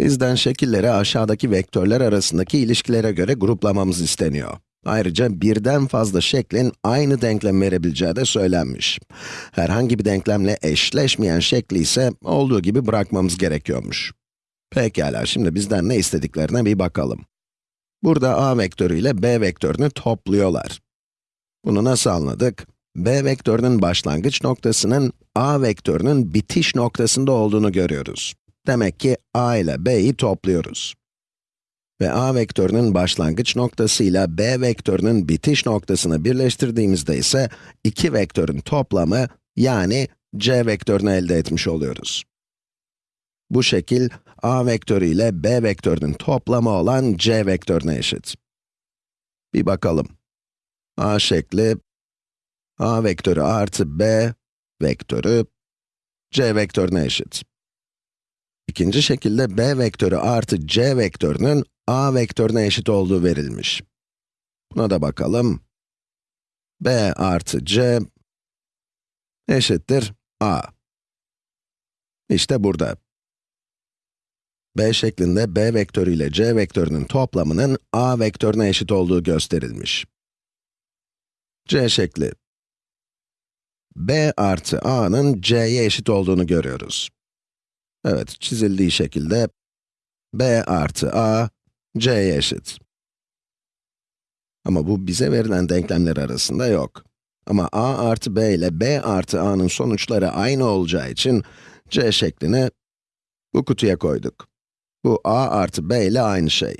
Bizden şekilleri aşağıdaki vektörler arasındaki ilişkilere göre gruplamamız isteniyor. Ayrıca birden fazla şeklin aynı denklem verebileceği de söylenmiş. Herhangi bir denklemle eşleşmeyen şekli ise olduğu gibi bırakmamız gerekiyormuş. Pekala, şimdi bizden ne istediklerine bir bakalım. Burada a vektörü ile b vektörünü topluyorlar. Bunu nasıl anladık? b vektörünün başlangıç noktasının a vektörünün bitiş noktasında olduğunu görüyoruz. Demek ki a ile b'yi topluyoruz. Ve a vektörünün başlangıç noktasıyla b vektörünün bitiş noktasını birleştirdiğimizde ise iki vektörün toplamı yani c vektörünü elde etmiş oluyoruz. Bu şekil a vektörü ile b vektörünün toplamı olan c vektörüne eşit. Bir bakalım. a şekli a vektörü artı b vektörü c vektörüne eşit. İkinci şekilde b vektörü artı c vektörünün a vektörüne eşit olduğu verilmiş. Buna da bakalım. b artı c eşittir a. İşte burada. b şeklinde b vektörü ile c vektörünün toplamının a vektörüne eşit olduğu gösterilmiş. c şekli. b artı a'nın c'ye eşit olduğunu görüyoruz. Evet, çizildiği şekilde b artı a, c'ye eşit. Ama bu bize verilen denklemler arasında yok. Ama a artı b ile b artı a'nın sonuçları aynı olacağı için c şeklini bu kutuya koyduk. Bu a artı b ile aynı şey.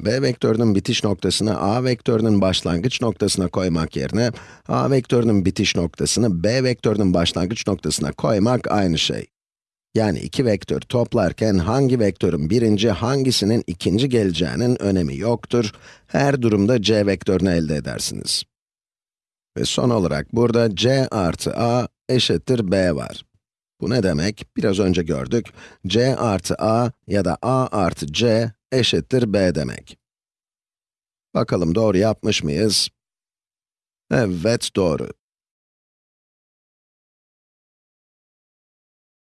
b vektörünün bitiş noktasını a vektörünün başlangıç noktasına koymak yerine, a vektörünün bitiş noktasını b vektörünün başlangıç noktasına koymak aynı şey. Yani iki vektör toplarken hangi vektörün birinci, hangisinin ikinci geleceğinin önemi yoktur. Her durumda c vektörünü elde edersiniz. Ve son olarak burada c artı a eşittir b var. Bu ne demek? Biraz önce gördük. c artı a ya da a artı c eşittir b demek. Bakalım doğru yapmış mıyız? Evet, doğru.